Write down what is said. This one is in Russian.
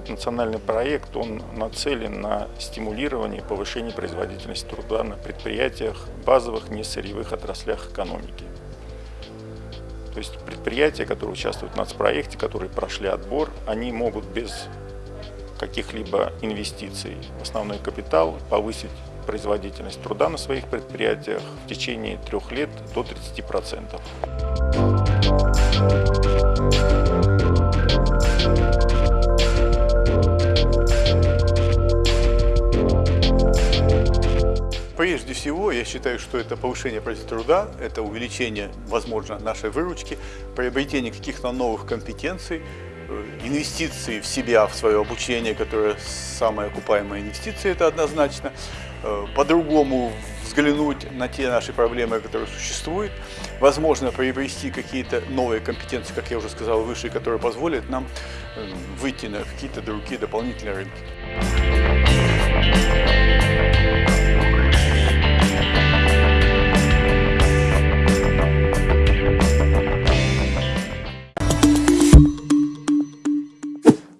национальный проект, он нацелен на стимулирование повышение производительности труда на предприятиях, базовых несырьевых отраслях экономики. То есть предприятия, которые участвуют в нацпроекте, которые прошли отбор, они могут без каких-либо инвестиций в основной капитал повысить производительность труда на своих предприятиях в течение трех лет до 30%. Прежде всего, я считаю, что это повышение производительности труда, это увеличение, возможно, нашей выручки, приобретение каких-то новых компетенций, э, инвестиции в себя, в свое обучение, которое самая окупаемая инвестиция, это однозначно. Э, по-другому взглянуть на те наши проблемы, которые существуют. Возможно, приобрести какие-то новые компетенции, как я уже сказал выше, которые позволят нам э, выйти на какие-то другие дополнительные рынки.